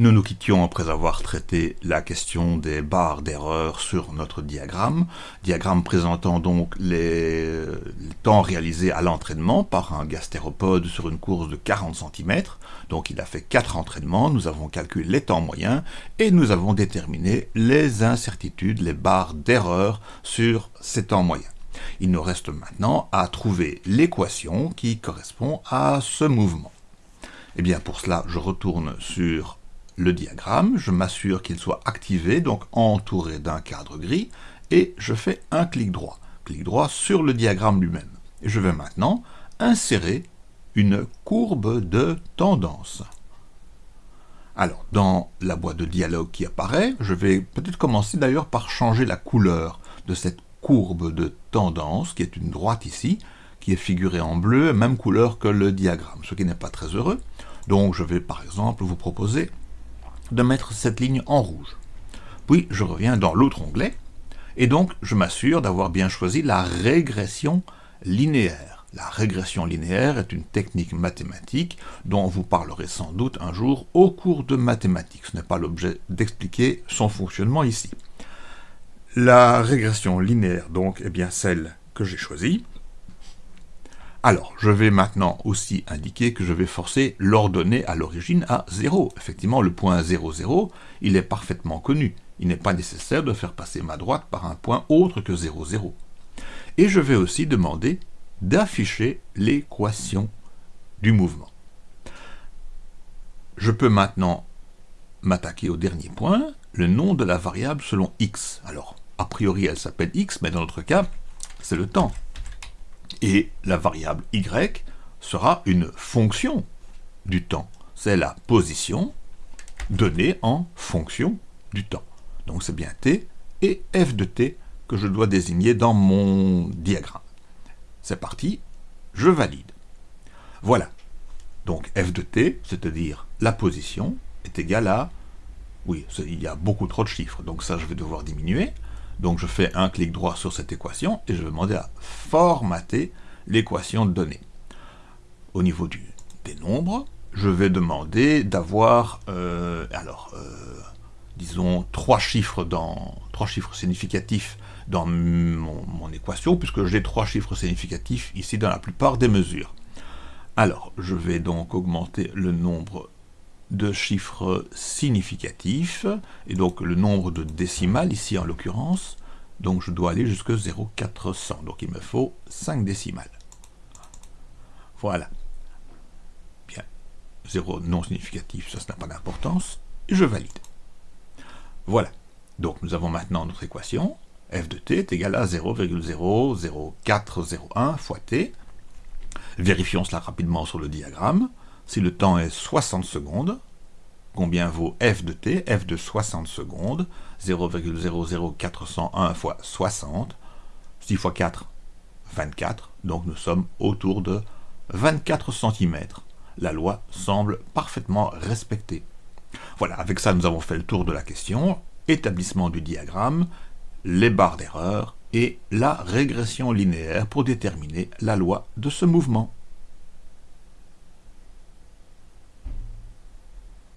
Nous nous quittions après avoir traité la question des barres d'erreur sur notre diagramme, diagramme présentant donc les, temps réalisés à l'entraînement par un gastéropode sur une course de 40 cm. Donc il a fait 4 entraînements, nous avons calculé les temps moyens et nous avons déterminé les incertitudes, les barres d'erreur sur ces temps moyens. Il nous reste maintenant à trouver l'équation qui correspond à ce mouvement. Et eh bien pour cela, je retourne sur le diagramme, je m'assure qu'il soit activé, donc entouré d'un cadre gris, et je fais un clic droit. Clic droit sur le diagramme lui-même. Et je vais maintenant insérer une courbe de tendance. Alors, dans la boîte de dialogue qui apparaît, je vais peut-être commencer d'ailleurs par changer la couleur de cette courbe de tendance, qui est une droite ici, qui est figurée en bleu, même couleur que le diagramme, ce qui n'est pas très heureux. Donc je vais par exemple vous proposer de mettre cette ligne en rouge. Puis je reviens dans l'autre onglet, et donc je m'assure d'avoir bien choisi la régression linéaire. La régression linéaire est une technique mathématique dont vous parlerez sans doute un jour au cours de mathématiques. Ce n'est pas l'objet d'expliquer son fonctionnement ici. La régression linéaire, donc, est bien celle que j'ai choisie. Alors, je vais maintenant aussi indiquer que je vais forcer l'ordonnée à l'origine à 0. Effectivement, le point 0, 0, il est parfaitement connu. Il n'est pas nécessaire de faire passer ma droite par un point autre que 0, 0. Et je vais aussi demander d'afficher l'équation du mouvement. Je peux maintenant m'attaquer au dernier point, le nom de la variable selon x. Alors, a priori, elle s'appelle x, mais dans notre cas, c'est le temps et la variable y sera une fonction du temps. C'est la position donnée en fonction du temps. Donc c'est bien t et f de t que je dois désigner dans mon diagramme. C'est parti, je valide. Voilà. Donc f de t, c'est-à-dire la position, est égale à... Oui, il y a beaucoup trop de chiffres, donc ça je vais devoir diminuer. Donc je fais un clic droit sur cette équation et je vais demander à formater l'équation donnée. Au niveau du, des nombres, je vais demander d'avoir, euh, alors, euh, disons, trois chiffres, significatifs dans mon équation, puisque j'ai trois chiffres significatifs ici dans la plupart des mesures. Alors, je vais donc augmenter le nombre de chiffres significatifs, et donc le nombre de décimales, ici en l'occurrence, donc je dois aller jusqu'à 0,400, donc il me faut 5 décimales. Voilà. Bien. 0 non significatif, ça, ça n'a pas d'importance, et je valide. Voilà. Donc nous avons maintenant notre équation, f de t est égal à 0,00401 fois t. Vérifions cela rapidement sur le diagramme. Si le temps est 60 secondes, combien vaut f de t? F de 60 secondes, 0,00401 fois 60, 6 fois 4, 24, donc nous sommes autour de 24 cm. La loi semble parfaitement respectée. Voilà, avec ça nous avons fait le tour de la question, établissement du diagramme, les barres d'erreur et la régression linéaire pour déterminer la loi de ce mouvement.